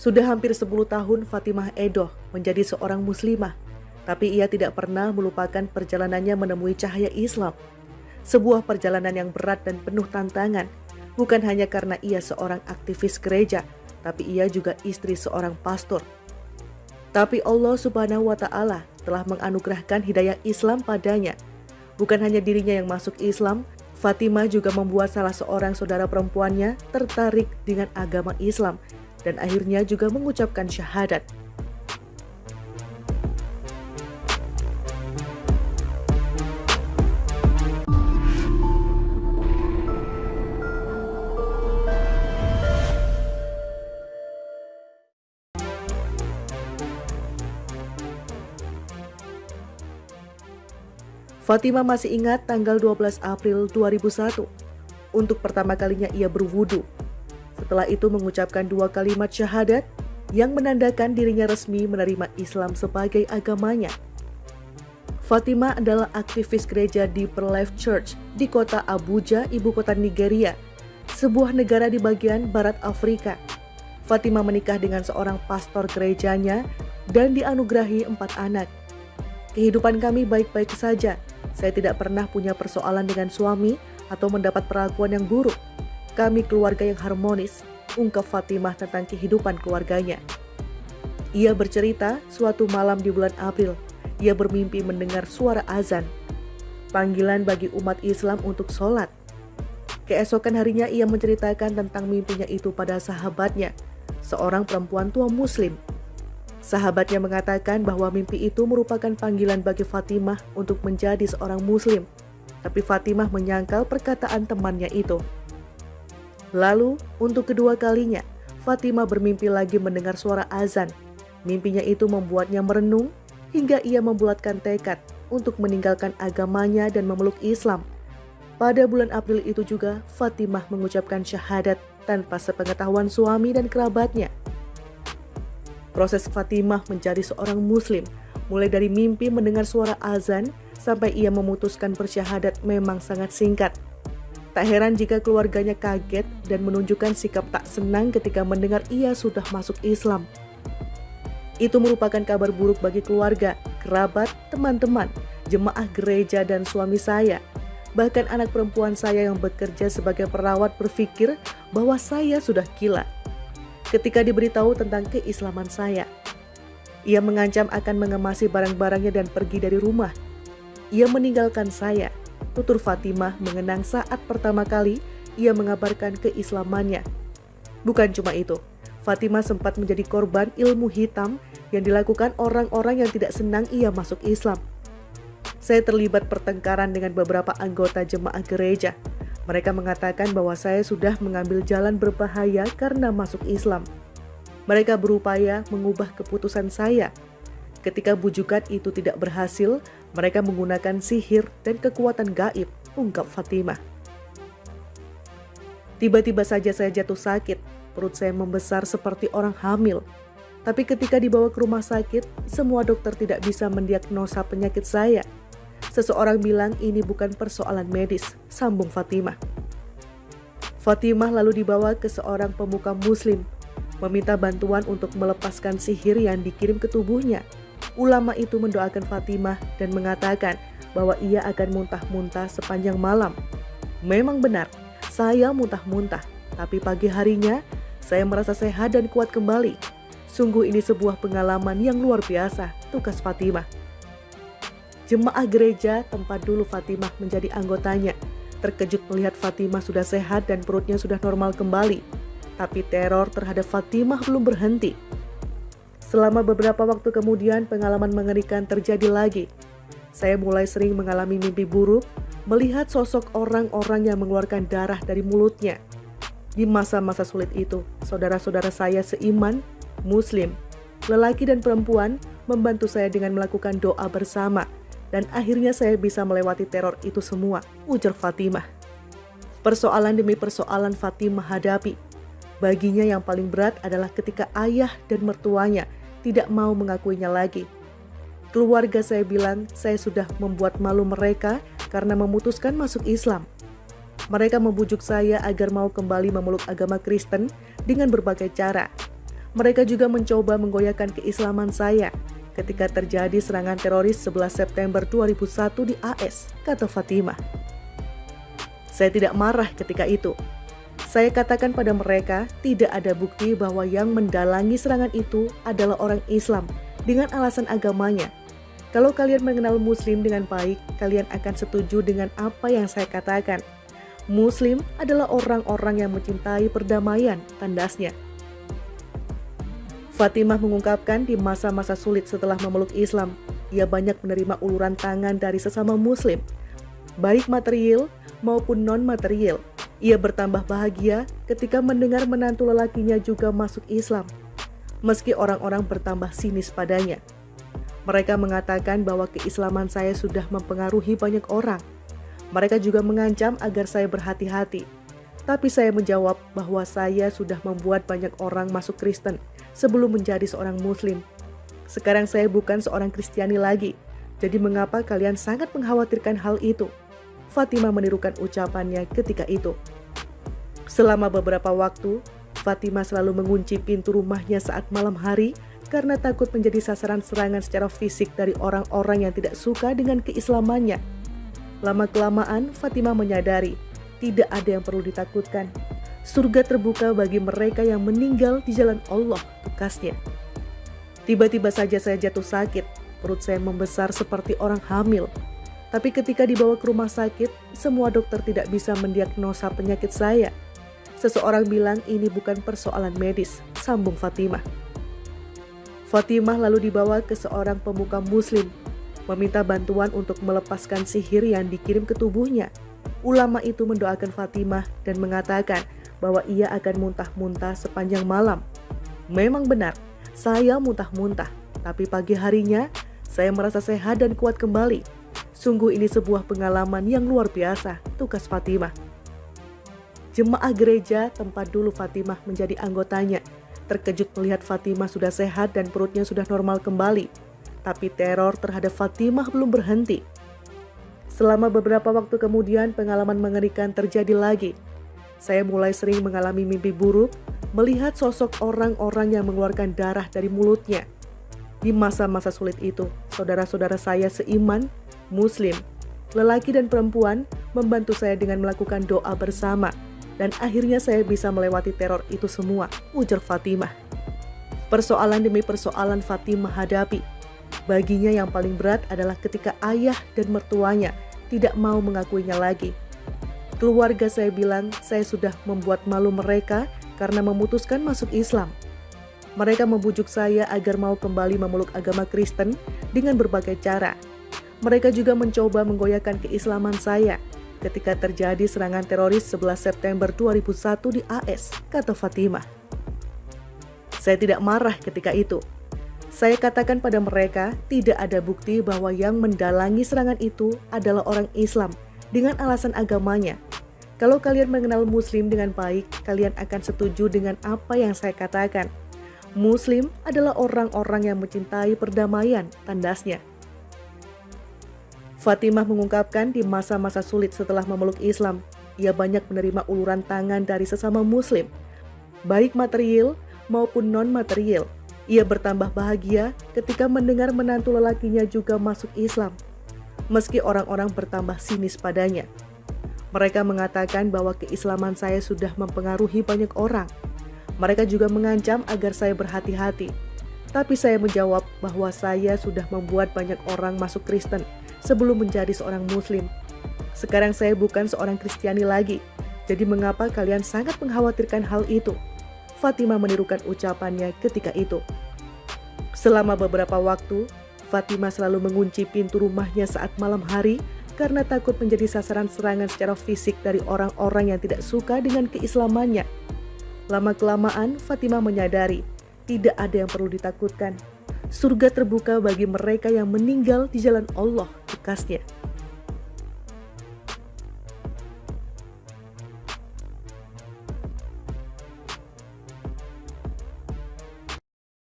Sudah hampir 10 tahun Fatimah Edoh menjadi seorang muslimah, tapi ia tidak pernah melupakan perjalanannya menemui cahaya Islam. Sebuah perjalanan yang berat dan penuh tantangan, bukan hanya karena ia seorang aktivis gereja, tapi ia juga istri seorang pastor. Tapi Allah Subhanahu wa Ta'ala telah menganugerahkan hidayah Islam padanya. Bukan hanya dirinya yang masuk Islam, Fatimah juga membuat salah seorang saudara perempuannya tertarik dengan agama Islam dan akhirnya juga mengucapkan syahadat. Fatimah masih ingat tanggal 12 April 2001. Untuk pertama kalinya ia berwudu. Setelah itu mengucapkan dua kalimat syahadat yang menandakan dirinya resmi menerima Islam sebagai agamanya. Fatimah adalah aktivis gereja di Life Church di kota Abuja, ibu kota Nigeria, sebuah negara di bagian barat Afrika. Fatimah menikah dengan seorang pastor gerejanya dan dianugerahi empat anak. Kehidupan kami baik-baik saja, saya tidak pernah punya persoalan dengan suami atau mendapat perlakuan yang buruk. Kami keluarga yang harmonis, ungkap Fatimah tentang kehidupan keluarganya. Ia bercerita suatu malam di bulan April, ia bermimpi mendengar suara azan. Panggilan bagi umat Islam untuk sholat. Keesokan harinya ia menceritakan tentang mimpinya itu pada sahabatnya, seorang perempuan tua muslim Sahabatnya mengatakan bahwa mimpi itu merupakan panggilan bagi Fatimah untuk menjadi seorang muslim. Tapi Fatimah menyangkal perkataan temannya itu. Lalu, untuk kedua kalinya, Fatimah bermimpi lagi mendengar suara azan. Mimpinya itu membuatnya merenung hingga ia membulatkan tekad untuk meninggalkan agamanya dan memeluk Islam. Pada bulan April itu juga, Fatimah mengucapkan syahadat tanpa sepengetahuan suami dan kerabatnya. Proses Fatimah menjadi seorang muslim, mulai dari mimpi mendengar suara azan sampai ia memutuskan bersyahadat memang sangat singkat. Tak heran jika keluarganya kaget dan menunjukkan sikap tak senang ketika mendengar ia sudah masuk Islam. Itu merupakan kabar buruk bagi keluarga, kerabat, teman-teman, jemaah gereja, dan suami saya. Bahkan anak perempuan saya yang bekerja sebagai perawat berpikir bahwa saya sudah gila ketika diberitahu tentang keislaman saya. Ia mengancam akan mengemasi barang-barangnya dan pergi dari rumah. Ia meninggalkan saya. Tutur Fatimah mengenang saat pertama kali ia mengabarkan keislamannya. Bukan cuma itu, Fatimah sempat menjadi korban ilmu hitam yang dilakukan orang-orang yang tidak senang ia masuk Islam. Saya terlibat pertengkaran dengan beberapa anggota jemaah gereja mereka mengatakan bahwa saya sudah mengambil jalan berbahaya karena masuk Islam. Mereka berupaya mengubah keputusan saya. Ketika bujukan itu tidak berhasil, mereka menggunakan sihir dan kekuatan gaib, ungkap Fatimah. Tiba-tiba saja saya jatuh sakit, perut saya membesar seperti orang hamil. Tapi ketika dibawa ke rumah sakit, semua dokter tidak bisa mendiagnosa penyakit saya. Seseorang bilang ini bukan persoalan medis, sambung Fatimah. Fatimah lalu dibawa ke seorang pemuka muslim, meminta bantuan untuk melepaskan sihir yang dikirim ke tubuhnya. Ulama itu mendoakan Fatimah dan mengatakan bahwa ia akan muntah-muntah sepanjang malam. Memang benar, saya muntah-muntah, tapi pagi harinya saya merasa sehat dan kuat kembali. Sungguh ini sebuah pengalaman yang luar biasa, tukas Fatimah. Jemaah gereja tempat dulu Fatimah menjadi anggotanya terkejut melihat Fatimah sudah sehat dan perutnya sudah normal kembali. Tapi teror terhadap Fatimah belum berhenti. Selama beberapa waktu kemudian pengalaman mengerikan terjadi lagi. Saya mulai sering mengalami mimpi buruk, melihat sosok orang-orang yang mengeluarkan darah dari mulutnya. Di masa-masa sulit itu, saudara-saudara saya seiman, muslim, lelaki dan perempuan membantu saya dengan melakukan doa bersama – dan akhirnya saya bisa melewati teror itu semua, ujar Fatimah. Persoalan demi persoalan Fatimah hadapi. Baginya yang paling berat adalah ketika ayah dan mertuanya tidak mau mengakuinya lagi. Keluarga saya bilang saya sudah membuat malu mereka karena memutuskan masuk Islam. Mereka membujuk saya agar mau kembali memeluk agama Kristen dengan berbagai cara. Mereka juga mencoba menggoyahkan keislaman saya ketika terjadi serangan teroris 11 September 2001 di AS, kata Fatimah. Saya tidak marah ketika itu. Saya katakan pada mereka, tidak ada bukti bahwa yang mendalangi serangan itu adalah orang Islam dengan alasan agamanya. Kalau kalian mengenal Muslim dengan baik, kalian akan setuju dengan apa yang saya katakan. Muslim adalah orang-orang yang mencintai perdamaian, tandasnya. Fatimah mengungkapkan di masa-masa sulit setelah memeluk Islam, ia banyak menerima uluran tangan dari sesama muslim, baik material maupun non-material. Ia bertambah bahagia ketika mendengar menantu lelakinya juga masuk Islam, meski orang-orang bertambah sinis padanya. Mereka mengatakan bahwa keislaman saya sudah mempengaruhi banyak orang. Mereka juga mengancam agar saya berhati-hati. Tapi saya menjawab bahwa saya sudah membuat banyak orang masuk Kristen sebelum menjadi seorang muslim. Sekarang saya bukan seorang Kristiani lagi, jadi mengapa kalian sangat mengkhawatirkan hal itu? Fatimah menirukan ucapannya ketika itu. Selama beberapa waktu, Fatimah selalu mengunci pintu rumahnya saat malam hari karena takut menjadi sasaran serangan secara fisik dari orang-orang yang tidak suka dengan keislamannya. Lama-kelamaan, Fatimah menyadari tidak ada yang perlu ditakutkan surga terbuka bagi mereka yang meninggal di jalan Allah, bekasnya. Tiba-tiba saja saya jatuh sakit, perut saya membesar seperti orang hamil. Tapi ketika dibawa ke rumah sakit, semua dokter tidak bisa mendiagnosa penyakit saya. Seseorang bilang ini bukan persoalan medis, sambung Fatimah. Fatimah lalu dibawa ke seorang pemuka muslim, meminta bantuan untuk melepaskan sihir yang dikirim ke tubuhnya. Ulama itu mendoakan Fatimah dan mengatakan bahwa ia akan muntah-muntah sepanjang malam. Memang benar, saya muntah-muntah, tapi pagi harinya saya merasa sehat dan kuat kembali. Sungguh ini sebuah pengalaman yang luar biasa, tugas Fatimah. Jemaah gereja tempat dulu Fatimah menjadi anggotanya terkejut melihat Fatimah sudah sehat dan perutnya sudah normal kembali. Tapi teror terhadap Fatimah belum berhenti. Selama beberapa waktu kemudian pengalaman mengerikan terjadi lagi saya mulai sering mengalami mimpi buruk, melihat sosok orang-orang yang mengeluarkan darah dari mulutnya. Di masa-masa sulit itu, saudara-saudara saya seiman, muslim, lelaki dan perempuan membantu saya dengan melakukan doa bersama. Dan akhirnya saya bisa melewati teror itu semua, ujar Fatimah. Persoalan demi persoalan Fatimah hadapi. Baginya yang paling berat adalah ketika ayah dan mertuanya tidak mau mengakuinya lagi Keluarga saya bilang saya sudah membuat malu mereka karena memutuskan masuk Islam. Mereka membujuk saya agar mau kembali memeluk agama Kristen dengan berbagai cara. Mereka juga mencoba menggoyahkan keislaman saya ketika terjadi serangan teroris 11 September 2001 di AS, kata Fatimah. Saya tidak marah ketika itu. Saya katakan pada mereka, tidak ada bukti bahwa yang mendalangi serangan itu adalah orang Islam dengan alasan agamanya kalau kalian mengenal Muslim dengan baik, kalian akan setuju dengan apa yang saya katakan. Muslim adalah orang-orang yang mencintai perdamaian, tandasnya. Fatimah mengungkapkan di masa-masa sulit setelah memeluk Islam, ia banyak menerima uluran tangan dari sesama Muslim, baik material maupun non-material. Ia bertambah bahagia ketika mendengar menantu lelakinya juga masuk Islam, meski orang-orang bertambah sinis padanya. Mereka mengatakan bahwa keislaman saya sudah mempengaruhi banyak orang. Mereka juga mengancam agar saya berhati-hati. Tapi saya menjawab bahwa saya sudah membuat banyak orang masuk Kristen sebelum menjadi seorang Muslim. Sekarang saya bukan seorang Kristiani lagi, jadi mengapa kalian sangat mengkhawatirkan hal itu? Fatimah menirukan ucapannya ketika itu. Selama beberapa waktu, Fatimah selalu mengunci pintu rumahnya saat malam hari karena takut menjadi sasaran serangan secara fisik dari orang-orang yang tidak suka dengan keislamannya. Lama-kelamaan, Fatimah menyadari tidak ada yang perlu ditakutkan. Surga terbuka bagi mereka yang meninggal di jalan Allah, bekasnya.